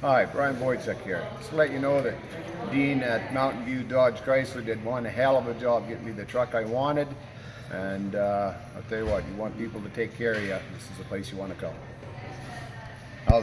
Hi, Brian Boychuk here. Just to let you know that Dean at Mountain View Dodge Chrysler did one hell of a job getting me the truck I wanted. And uh, I'll tell you what, you want people to take care of you, this is the place you want to come. How's